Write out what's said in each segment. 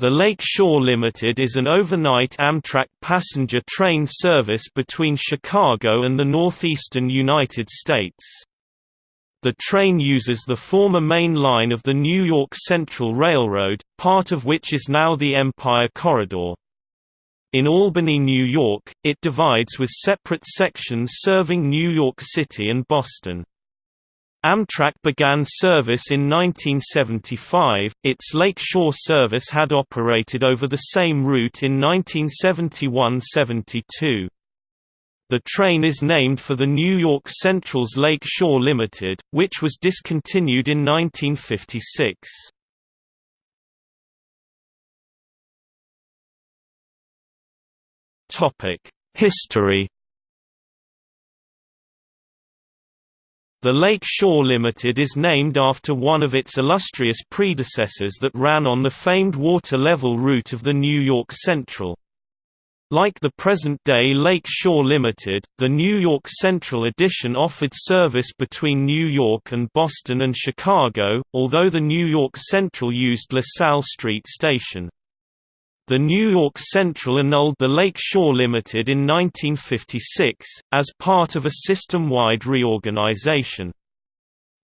The Lake Shore Limited is an overnight Amtrak passenger train service between Chicago and the northeastern United States. The train uses the former main line of the New York Central Railroad, part of which is now the Empire Corridor. In Albany, New York, it divides with separate sections serving New York City and Boston. Amtrak began service in 1975, its Lake Shore service had operated over the same route in 1971–72. The train is named for the New York Central's Lake Shore Limited, which was discontinued in 1956. History The Lake Shore Limited is named after one of its illustrious predecessors that ran on the famed water-level route of the New York Central. Like the present-day Lake Shore Limited, the New York Central edition offered service between New York and Boston and Chicago, although the New York Central used LaSalle Street Station. The New York Central annulled the Lake Shore Limited in 1956, as part of a system-wide reorganization.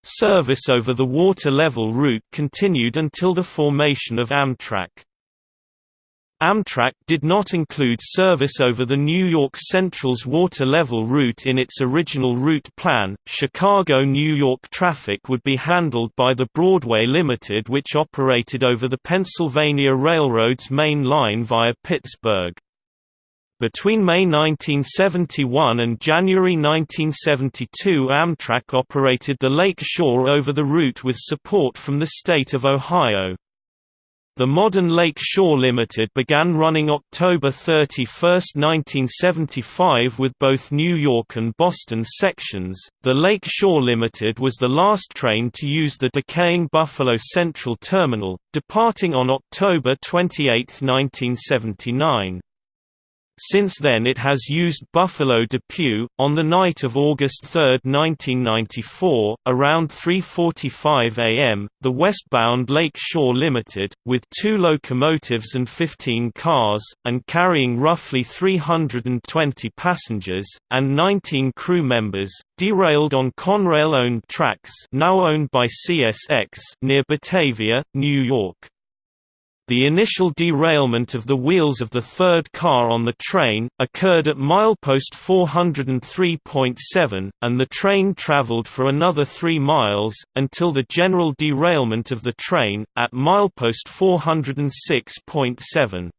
Service over the water-level route continued until the formation of Amtrak. Amtrak did not include service over the New York Central's water-level route in its original route plan. Chicago-New York traffic would be handled by the Broadway Limited which operated over the Pennsylvania Railroad's main line via Pittsburgh. Between May 1971 and January 1972 Amtrak operated the Lake Shore over the route with support from the state of Ohio. The modern Lake Shore Limited began running October 31, 1975 with both New York and Boston sections. The Lake Shore Limited was the last train to use the decaying Buffalo Central Terminal, departing on October 28, 1979. Since then it has used Buffalo Depew. On the night of August 3, 1994, around 3.45 am, the westbound Lake Shore Limited, with two locomotives and 15 cars, and carrying roughly 320 passengers, and 19 crew members, derailed on Conrail-owned tracks now owned by CSX near Batavia, New York. The initial derailment of the wheels of the third car on the train, occurred at milepost 403.7, and the train traveled for another 3 miles, until the general derailment of the train, at milepost 406.7.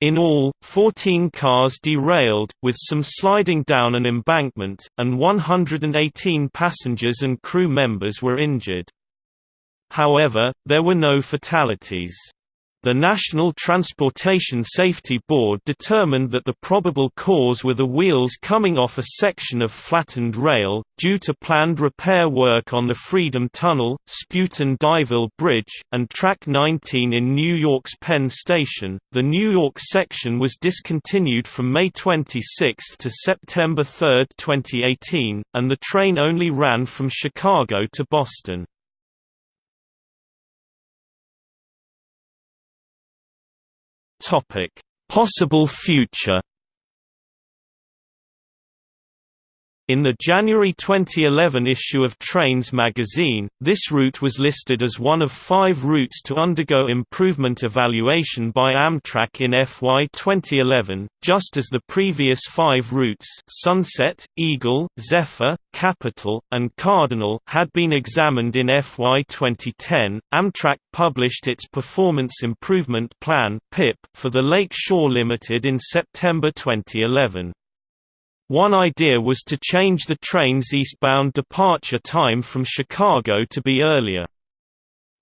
In all, 14 cars derailed, with some sliding down an embankment, and 118 passengers and crew members were injured. However, there were no fatalities. The National Transportation Safety Board determined that the probable cause were the wheels coming off a section of flattened rail, due to planned repair work on the Freedom Tunnel, Spuyten-Duyvil Bridge, and Track 19 in New York's Penn Station. The New York section was discontinued from May 26 to September 3, 2018, and the train only ran from Chicago to Boston. Topic: Possible future In the January 2011 issue of Trains magazine, this route was listed as one of five routes to undergo improvement evaluation by Amtrak in FY 2011, just as the previous five routes Sunset, Eagle, Zephyr, Capital, and Cardinal had been examined in FY 2010. Amtrak published its Performance Improvement Plan for the Lake Shore Limited in September 2011. One idea was to change the train's eastbound departure time from Chicago to be earlier.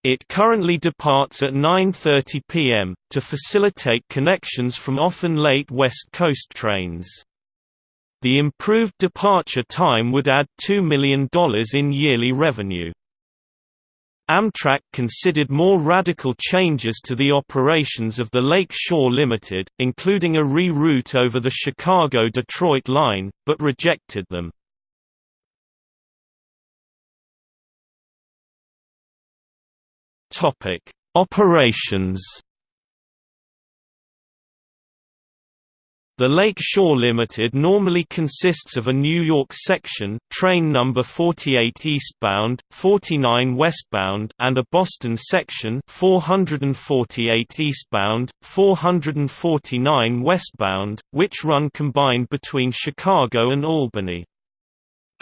It currently departs at 9.30 p.m., to facilitate connections from often late West Coast trains. The improved departure time would add $2 million in yearly revenue. Amtrak considered more radical changes to the operations of the Lake Shore Limited, including a re-route over the Chicago-Detroit line, but rejected them. Operations The Lake Shore Limited normally consists of a New York section train number 48 eastbound, 49 westbound and a Boston section 448 eastbound, 449 westbound, which run combined between Chicago and Albany.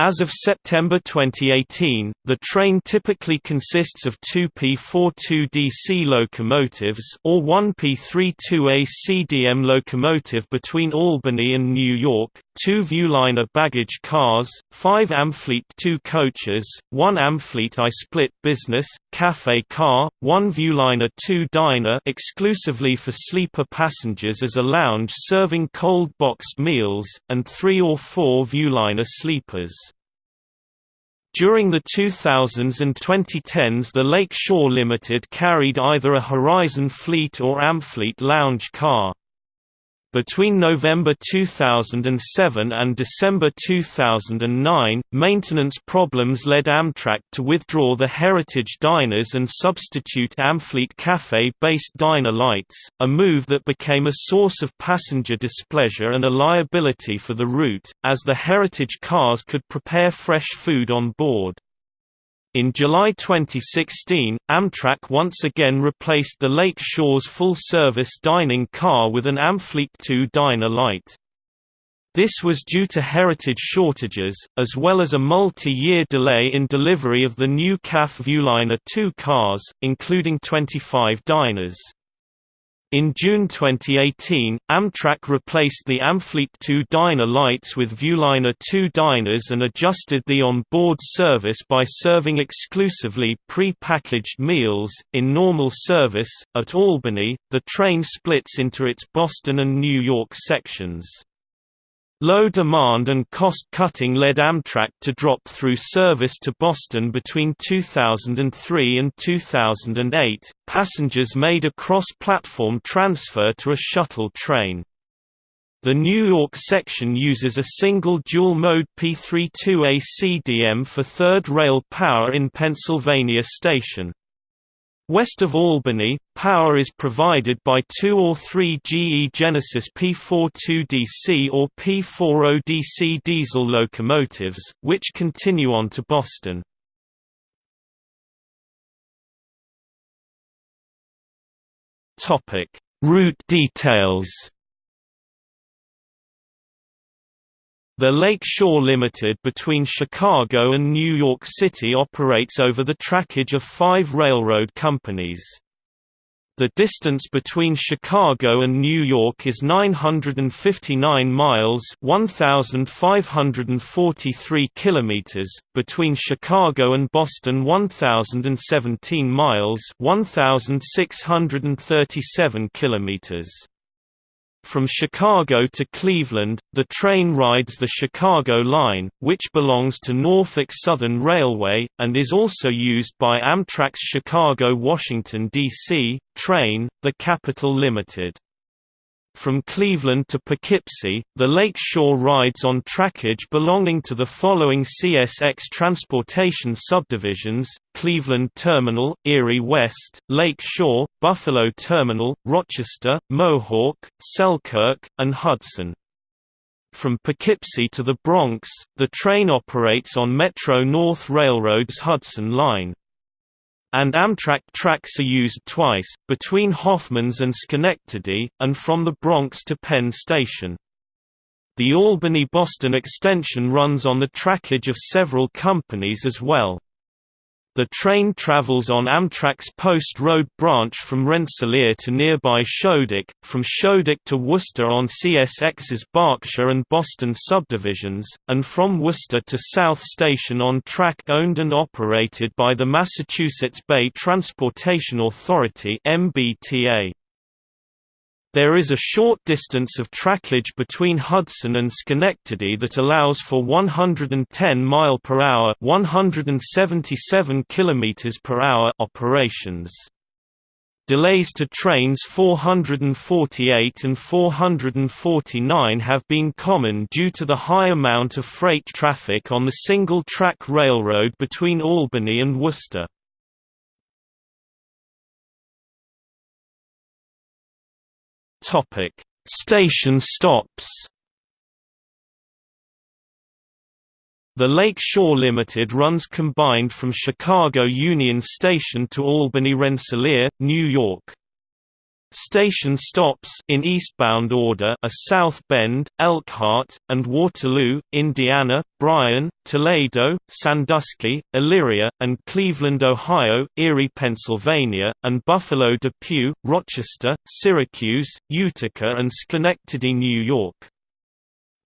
As of September 2018, the train typically consists of two P42 DC locomotives or one P32A CDM locomotive between Albany and New York, two Viewliner baggage cars, five Amfleet 2 coaches, one Amfleet I-Split business, cafe car, one Viewliner 2 diner exclusively for sleeper passengers as a lounge serving cold boxed meals, and three or four Viewliner sleepers. During the 2000s and 2010s the Lake Shore Limited carried either a Horizon Fleet or Amfleet lounge car. Between November 2007 and December 2009, maintenance problems led Amtrak to withdraw the Heritage Diners and substitute Amfleet Cafe-based diner lights, a move that became a source of passenger displeasure and a liability for the route, as the Heritage cars could prepare fresh food on board. In July 2016, Amtrak once again replaced the Lake Shore's full-service dining car with an Amfleet 2 diner light. This was due to heritage shortages, as well as a multi-year delay in delivery of the new CAF Viewliner 2 cars, including 25 diners. In June 2018, Amtrak replaced the Amfleet 2 diner lights with Viewliner 2 diners and adjusted the on-board service by serving exclusively pre-packaged meals. In normal service, at Albany, the train splits into its Boston and New York sections. Low demand and cost-cutting led Amtrak to drop through service to Boston between 2003 and 2008. Passengers made a cross-platform transfer to a shuttle train. The New York section uses a single dual-mode P32A CDM for third rail power in Pennsylvania Station. West of Albany, power is provided by two or three GE Genesis P42DC or P40DC diesel locomotives, which continue on to Boston. Route details The Lake Shore Limited between Chicago and New York City operates over the trackage of five railroad companies. The distance between Chicago and New York is 959 miles (1543 kilometers), between Chicago and Boston 1017 miles (1637 kilometers). From Chicago to Cleveland, the train rides the Chicago Line, which belongs to Norfolk Southern Railway, and is also used by Amtrak's Chicago-Washington, D.C., train, the Capital Limited. From Cleveland to Poughkeepsie, the Lake Shore rides on trackage belonging to the following CSX transportation subdivisions, Cleveland Terminal, Erie West, Lake Shore, Buffalo Terminal, Rochester, Mohawk, Selkirk, and Hudson. From Poughkeepsie to the Bronx, the train operates on Metro-North Railroad's Hudson Line and Amtrak tracks are used twice, between Hoffmans and Schenectady, and from the Bronx to Penn Station. The Albany-Boston extension runs on the trackage of several companies as well. The train travels on Amtrak's Post Road branch from Rensselaer to nearby Schodack, from Schodack to Worcester on CSX's Berkshire and Boston subdivisions, and from Worcester to South Station on track owned and operated by the Massachusetts Bay Transportation Authority MBTA. There is a short distance of trackage between Hudson and Schenectady that allows for 110 mile per hour, 177 kilometers per hour operations. Delays to trains 448 and 449 have been common due to the high amount of freight traffic on the single-track railroad between Albany and Worcester. Station stops The Lake Shore Limited runs combined from Chicago Union Station to Albany Rensselaer, New York. Station stops in eastbound order are South Bend, Elkhart, and Waterloo, Indiana, Bryan, Toledo, Sandusky, Elyria, and Cleveland, Ohio, Erie, Pennsylvania, and Buffalo Depew, Rochester, Syracuse, Utica and Schenectady, New York.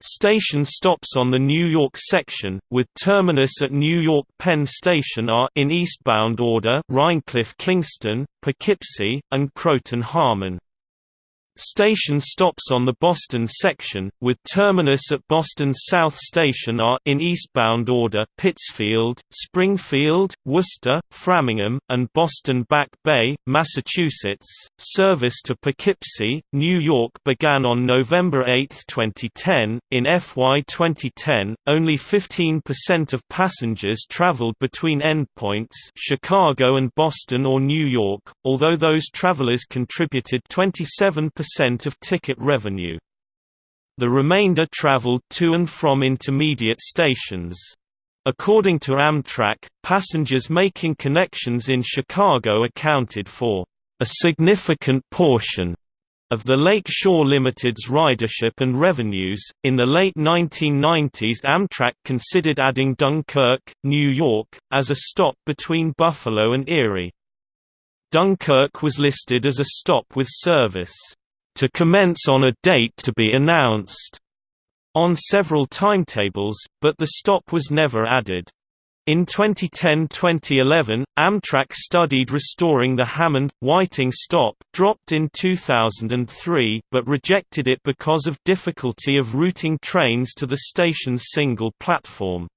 Station stops on the New York section, with terminus at New York Penn Station are in eastbound order Rhinecliff Kingston, Poughkeepsie, and Croton Harmon. Station stops on the Boston section, with terminus at Boston South Station are in eastbound order Pittsfield, Springfield, Worcester, Framingham, and Boston Back Bay, Massachusetts. Service to Poughkeepsie, New York began on November 8, 2010. In FY 2010, only 15% of passengers traveled between endpoints Chicago and Boston or New York, although those travelers contributed 27% of ticket revenue. The remainder traveled to and from intermediate stations. According to Amtrak, passengers making connections in Chicago accounted for a significant portion of the Lake Shore Limited's ridership and revenues. In the late 1990s, Amtrak considered adding Dunkirk, New York, as a stop between Buffalo and Erie. Dunkirk was listed as a stop with service to commence on a date to be announced on several timetables, but the stop was never added. In 2010–2011, Amtrak studied restoring the Hammond-Whiting stop dropped in 2003 but rejected it because of difficulty of routing trains to the station's single platform.